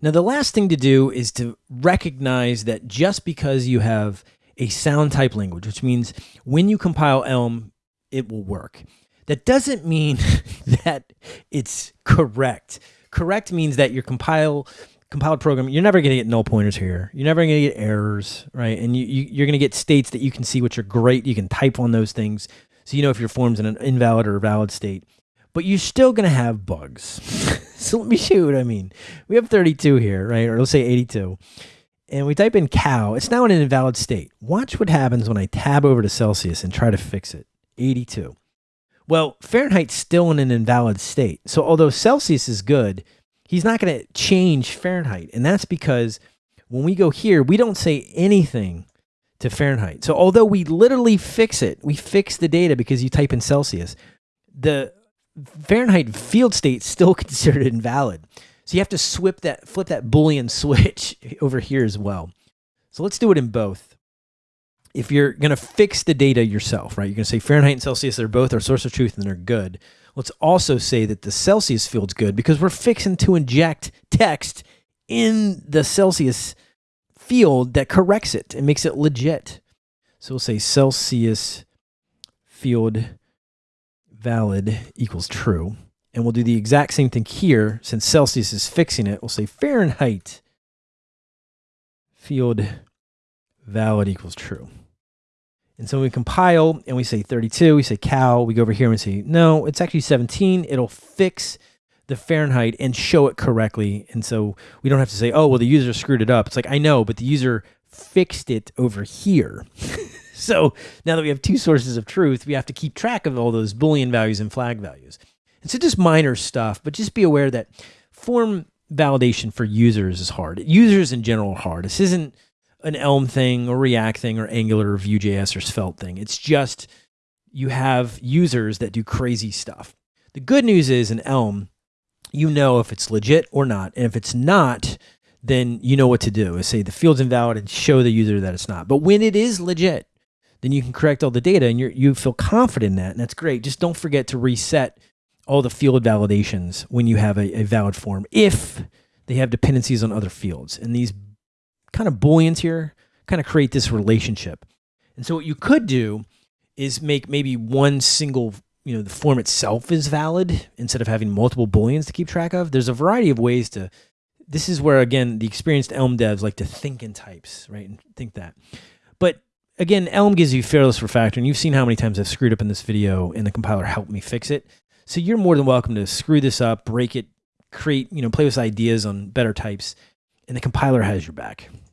Now, the last thing to do is to recognize that just because you have a sound type language, which means when you compile Elm, it will work. That doesn't mean that it's correct. Correct means that your compile compiled program, you're never going to get null pointers here. You're never going to get errors, right? And you, you, are going to get states that you can see, which are great. You can type on those things. So you know if your form's in an invalid or valid state. But you're still going to have bugs. so let me show you what I mean. We have 32 here, right? Or let's say 82. And we type in cow. It's now in an invalid state. Watch what happens when I tab over to Celsius and try to fix it. 82. Well, Fahrenheit's still in an invalid state. So although Celsius is good, he's not going to change Fahrenheit. And that's because when we go here, we don't say anything to Fahrenheit. So although we literally fix it, we fix the data because you type in Celsius, the Fahrenheit field state still considered invalid. So you have to flip that, flip that Boolean switch over here as well. So let's do it in both. If you're going to fix the data yourself, right, you're going to say Fahrenheit and Celsius, they're both our source of truth and they're good. Let's also say that the Celsius field's good because we're fixing to inject text in the Celsius field that corrects it and makes it legit. So we'll say Celsius field valid equals true. And we'll do the exact same thing here. Since Celsius is fixing it, we'll say Fahrenheit field valid equals true. And so we compile and we say 32, we say cow, we go over here and say, no, it's actually 17. It'll fix the Fahrenheit and show it correctly. And so we don't have to say, oh, well, the user screwed it up. It's like, I know, but the user fixed it over here. so now that we have two sources of truth, we have to keep track of all those Boolean values and flag values. And so just minor stuff, but just be aware that form validation for users is hard. Users in general are hard. This isn't an Elm thing or React thing or Angular or Vue.js or Svelte thing. It's just you have users that do crazy stuff. The good news is in Elm, you know if it's legit or not. And if it's not, then you know what to do. Is say the field's invalid and show the user that it's not. But when it is legit, then you can correct all the data and you you feel confident in that. And that's great. Just don't forget to reset all the field validations when you have a, a valid form if they have dependencies on other fields. And these kind of booleans here kind of create this relationship. And so what you could do is make maybe one single, you know, the form itself is valid instead of having multiple booleans to keep track of. There's a variety of ways to, this is where, again, the experienced Elm devs like to think in types, right? And think that. But again, Elm gives you fearless refactoring. You've seen how many times I've screwed up in this video and the compiler helped me fix it. So you're more than welcome to screw this up, break it, create, you know, play with ideas on better types, and the compiler has your back.